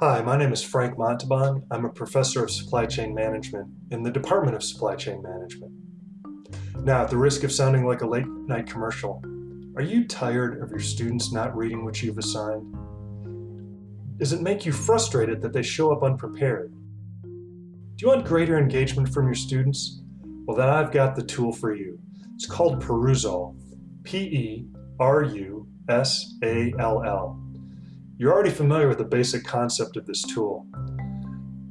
Hi, my name is Frank Montabon. I'm a professor of supply chain management in the Department of Supply Chain Management. Now, at the risk of sounding like a late night commercial, are you tired of your students not reading what you've assigned? Does it make you frustrated that they show up unprepared? Do you want greater engagement from your students? Well, then I've got the tool for you. It's called Perusall, P-E-R-U-S-A-L-L. You're already familiar with the basic concept of this tool.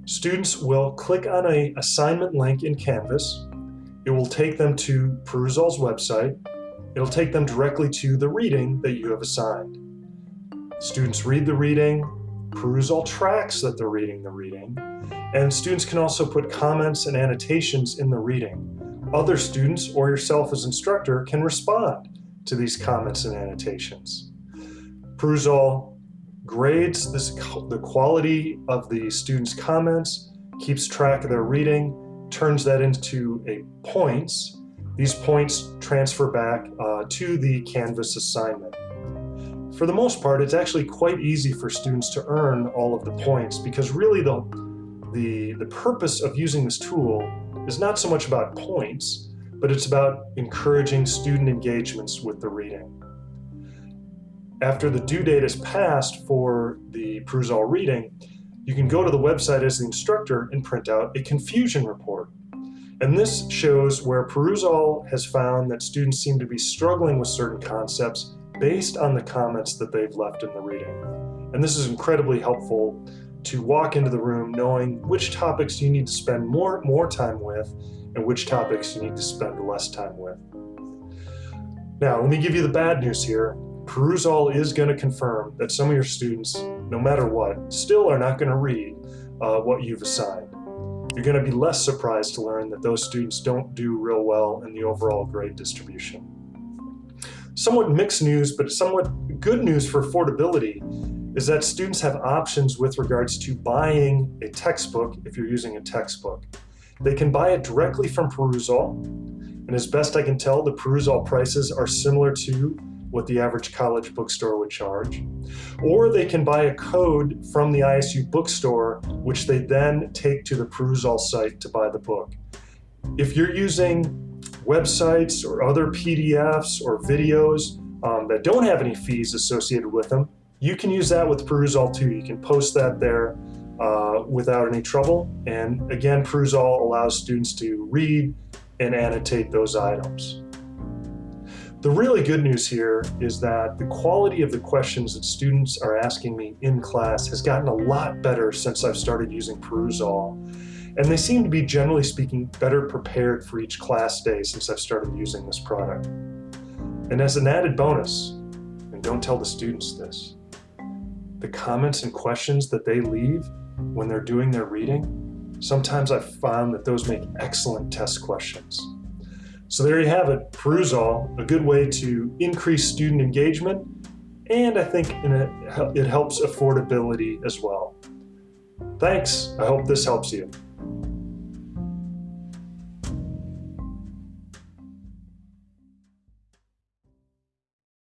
Students will click on a assignment link in Canvas. It will take them to Perusall's website. It'll take them directly to the reading that you have assigned. Students read the reading, Perusall tracks that they're reading the reading, and students can also put comments and annotations in the reading. Other students or yourself as instructor can respond to these comments and annotations. Perusall grades this, the quality of the students' comments, keeps track of their reading, turns that into a points. These points transfer back uh, to the Canvas assignment. For the most part, it's actually quite easy for students to earn all of the points because really the, the, the purpose of using this tool is not so much about points, but it's about encouraging student engagements with the reading. After the due date is passed for the Perusall reading, you can go to the website as the instructor and print out a confusion report. And this shows where Perusall has found that students seem to be struggling with certain concepts based on the comments that they've left in the reading. And this is incredibly helpful to walk into the room knowing which topics you need to spend more, more time with and which topics you need to spend less time with. Now, let me give you the bad news here. Perusall is going to confirm that some of your students, no matter what, still are not going to read uh, what you've assigned. You're going to be less surprised to learn that those students don't do real well in the overall grade distribution. Somewhat mixed news, but somewhat good news for affordability is that students have options with regards to buying a textbook if you're using a textbook. They can buy it directly from Perusall, and as best I can tell, the Perusall prices are similar to what the average college bookstore would charge. Or they can buy a code from the ISU bookstore, which they then take to the Perusall site to buy the book. If you're using websites or other PDFs or videos um, that don't have any fees associated with them, you can use that with Perusall too. You can post that there uh, without any trouble. And again, Perusall allows students to read and annotate those items. The really good news here is that the quality of the questions that students are asking me in class has gotten a lot better since I've started using Perusall. And they seem to be, generally speaking, better prepared for each class day since I've started using this product. And as an added bonus, and don't tell the students this, the comments and questions that they leave when they're doing their reading, sometimes I've found that those make excellent test questions. So there you have it, Perusall, a good way to increase student engagement, and I think it helps affordability as well. Thanks, I hope this helps you.